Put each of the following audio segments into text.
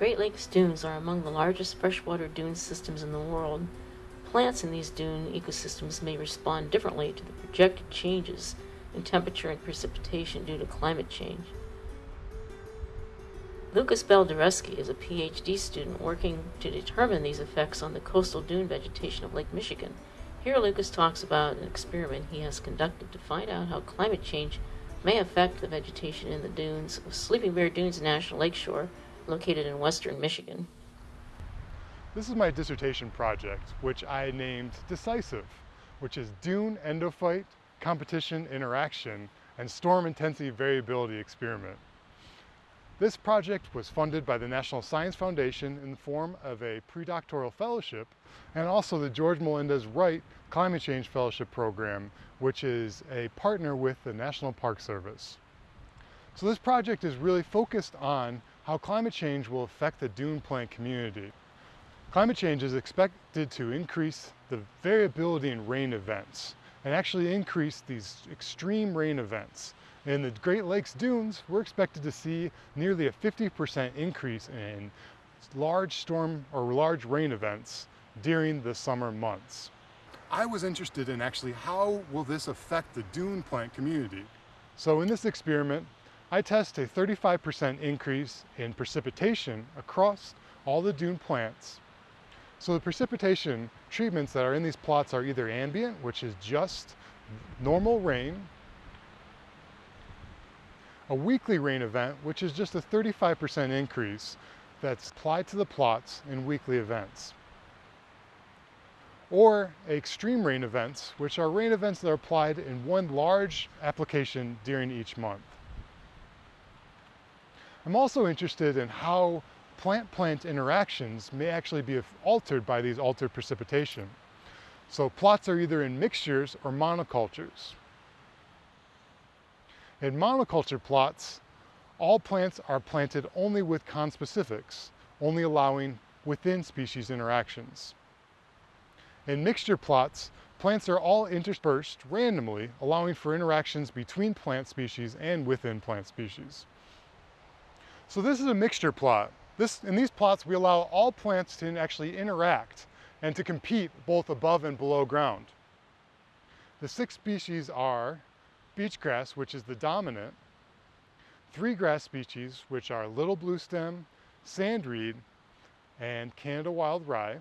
Great Lakes dunes are among the largest freshwater dune systems in the world. Plants in these dune ecosystems may respond differently to the projected changes in temperature and precipitation due to climate change. Lucas Bell-Dereske is a PhD student working to determine these effects on the coastal dune vegetation of Lake Michigan. Here Lucas talks about an experiment he has conducted to find out how climate change may affect the vegetation in the dunes of Sleeping Bear Dunes National Lakeshore, located in western Michigan. This is my dissertation project, which I named DECISIVE, which is Dune Endophyte Competition Interaction and Storm Intensity Variability Experiment. This project was funded by the National Science Foundation in the form of a predoctoral fellowship and also the George Melendez Wright Climate Change Fellowship Program, which is a partner with the National Park Service. So this project is really focused on how climate change will affect the dune plant community. Climate change is expected to increase the variability in rain events and actually increase these extreme rain events. In the Great Lakes dunes, we're expected to see nearly a 50% increase in large storm or large rain events during the summer months. I was interested in actually how will this affect the dune plant community. So in this experiment, I test a 35% increase in precipitation across all the dune plants. So the precipitation treatments that are in these plots are either ambient, which is just normal rain, a weekly rain event, which is just a 35% increase that's applied to the plots in weekly events. Or extreme rain events, which are rain events that are applied in one large application during each month. I'm also interested in how plant-plant interactions may actually be altered by these altered precipitation. So plots are either in mixtures or monocultures. In monoculture plots, all plants are planted only with conspecifics, only allowing within species interactions. In mixture plots, plants are all interspersed randomly, allowing for interactions between plant species and within plant species. So this is a mixture plot. This, in these plots, we allow all plants to actually interact and to compete both above and below ground. The six species are beachgrass, which is the dominant, three grass species, which are little bluestem, sandreed, and Canada wild rye,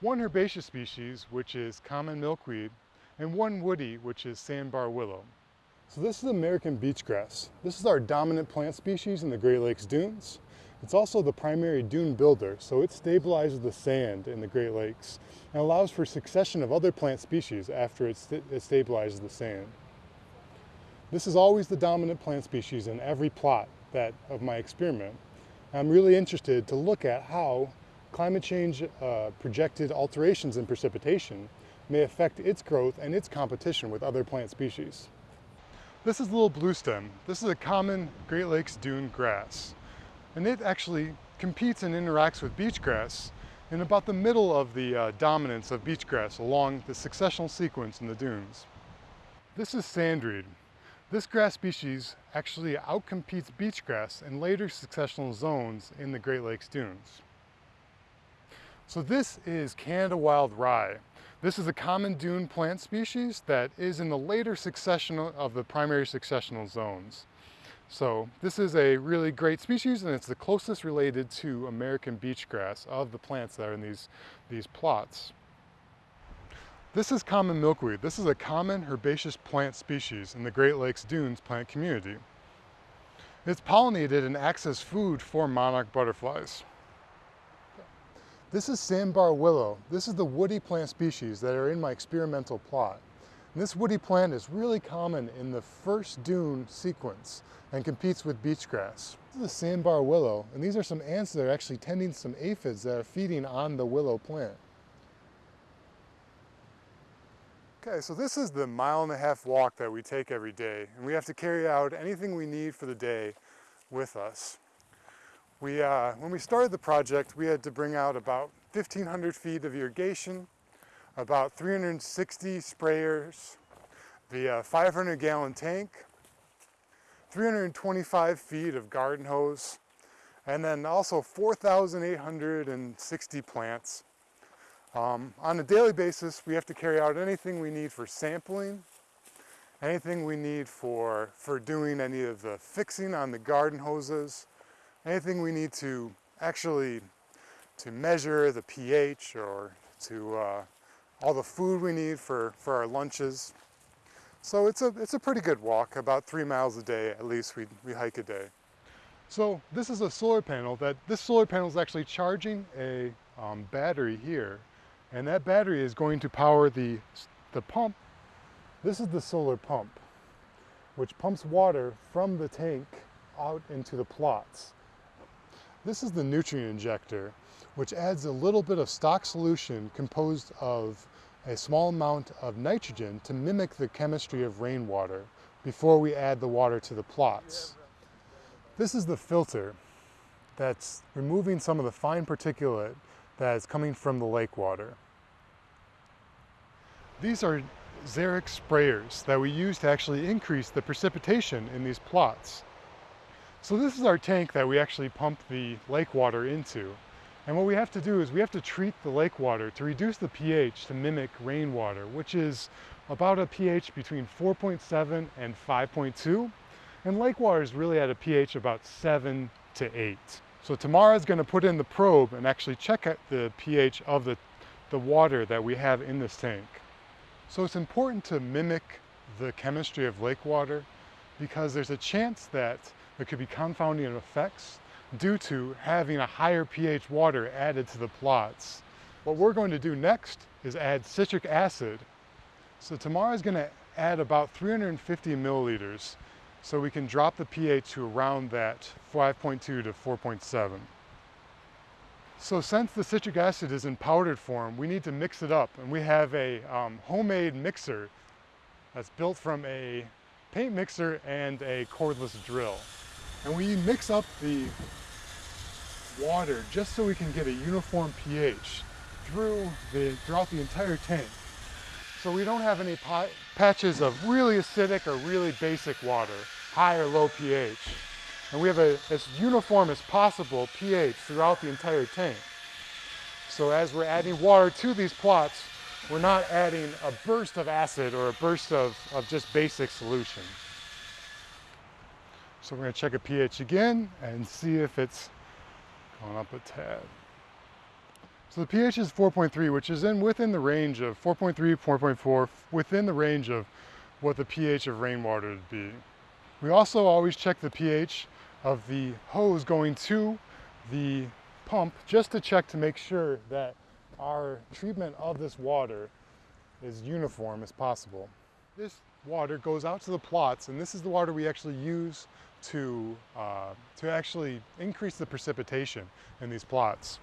one herbaceous species, which is common milkweed, and one woody, which is sandbar willow. So this is American beachgrass. This is our dominant plant species in the Great Lakes dunes. It's also the primary dune builder, so it stabilizes the sand in the Great Lakes and allows for succession of other plant species after it, st it stabilizes the sand. This is always the dominant plant species in every plot that of my experiment. I'm really interested to look at how climate change uh, projected alterations in precipitation may affect its growth and its competition with other plant species. This is little bluestem. This is a common Great Lakes dune grass. And it actually competes and interacts with beach grass in about the middle of the uh, dominance of beach grass along the successional sequence in the dunes. This is sandreed. This grass species actually outcompetes beach grass in later successional zones in the Great Lakes dunes. So this is Canada wild rye. This is a common dune plant species that is in the later succession of the primary successional zones. So this is a really great species and it's the closest related to American beachgrass of the plants that are in these, these plots. This is common milkweed. This is a common herbaceous plant species in the Great Lakes dunes plant community. It's pollinated and acts as food for monarch butterflies. This is sandbar willow. This is the woody plant species that are in my experimental plot. And this woody plant is really common in the first dune sequence and competes with beachgrass. This is a sandbar willow, and these are some ants that are actually tending some aphids that are feeding on the willow plant. Okay, so this is the mile and a half walk that we take every day, and we have to carry out anything we need for the day with us. We, uh, when we started the project, we had to bring out about 1,500 feet of irrigation, about 360 sprayers, the uh, 500 gallon tank, 325 feet of garden hose, and then also 4,860 plants. Um, on a daily basis, we have to carry out anything we need for sampling, anything we need for, for doing any of the fixing on the garden hoses, anything we need to actually to measure the pH or to uh, all the food we need for, for our lunches. So it's a, it's a pretty good walk, about three miles a day at least we, we hike a day. So this is a solar panel that, this solar panel is actually charging a um, battery here. And that battery is going to power the, the pump. This is the solar pump, which pumps water from the tank out into the plots. This is the nutrient injector, which adds a little bit of stock solution composed of a small amount of nitrogen to mimic the chemistry of rainwater before we add the water to the plots. This is the filter that's removing some of the fine particulate that is coming from the lake water. These are Xeric sprayers that we use to actually increase the precipitation in these plots. So this is our tank that we actually pump the lake water into. And what we have to do is we have to treat the lake water to reduce the pH to mimic rainwater, which is about a pH between 4.7 and 5.2. And lake water is really at a pH about 7 to 8. So Tamara is going to put in the probe and actually check the pH of the, the water that we have in this tank. So it's important to mimic the chemistry of lake water because there's a chance that there could be confounding effects due to having a higher pH water added to the plots. What we're going to do next is add citric acid. So Tamara is going to add about 350 milliliters so we can drop the pH to around that 5.2 to 4.7. So since the citric acid is in powdered form, we need to mix it up. And we have a um, homemade mixer that's built from a paint mixer and a cordless drill. And we mix up the water just so we can get a uniform pH through the, throughout the entire tank. So we don't have any patches of really acidic or really basic water, high or low pH. And we have a, as uniform as possible pH throughout the entire tank. So as we're adding water to these plots, we're not adding a burst of acid or a burst of, of just basic solution. So we're gonna check a pH again and see if it's going up a tad. So the pH is 4.3, which is in within the range of 4.3, 4.4, within the range of what the pH of rainwater would be. We also always check the pH of the hose going to the pump just to check to make sure that our treatment of this water is uniform as possible. This water goes out to the plots and this is the water we actually use to, uh, to actually increase the precipitation in these plots.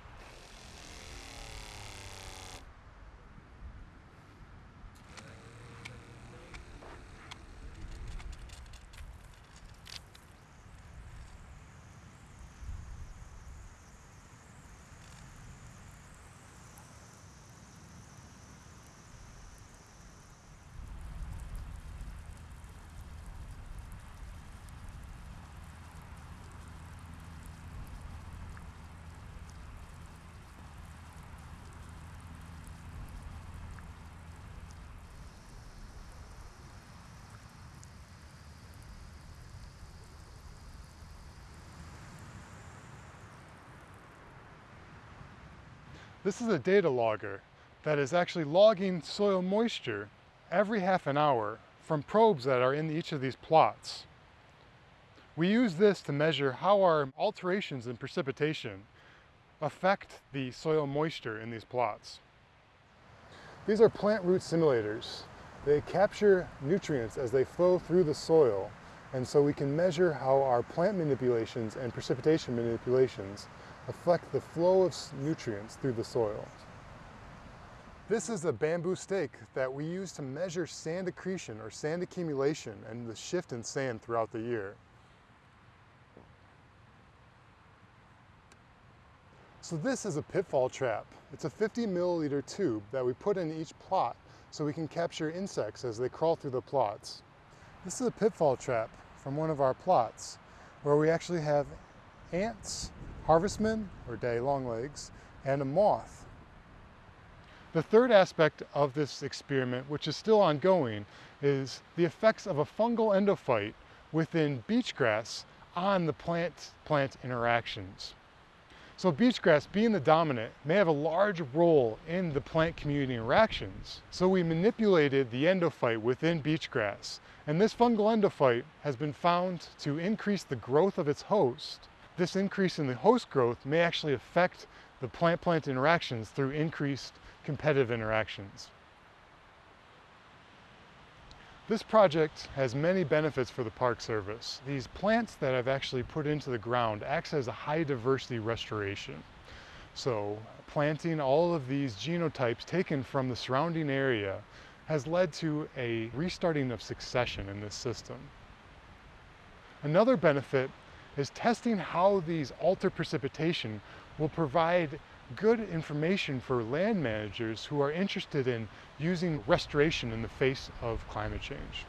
This is a data logger that is actually logging soil moisture every half an hour from probes that are in each of these plots. We use this to measure how our alterations in precipitation affect the soil moisture in these plots. These are plant root simulators. They capture nutrients as they flow through the soil and so we can measure how our plant manipulations and precipitation manipulations affect the flow of nutrients through the soil. This is a bamboo stake that we use to measure sand accretion or sand accumulation and the shift in sand throughout the year. So this is a pitfall trap. It's a 50 milliliter tube that we put in each plot so we can capture insects as they crawl through the plots. This is a pitfall trap from one of our plots where we actually have ants harvestmen, or daddy longlegs, and a moth. The third aspect of this experiment, which is still ongoing, is the effects of a fungal endophyte within beachgrass on the plant-plant interactions. So beachgrass, being the dominant, may have a large role in the plant community interactions. So we manipulated the endophyte within beachgrass, and this fungal endophyte has been found to increase the growth of its host. This increase in the host growth may actually affect the plant-plant interactions through increased competitive interactions. This project has many benefits for the Park Service. These plants that I've actually put into the ground acts as a high diversity restoration. So planting all of these genotypes taken from the surrounding area has led to a restarting of succession in this system. Another benefit is testing how these alter precipitation will provide good information for land managers who are interested in using restoration in the face of climate change.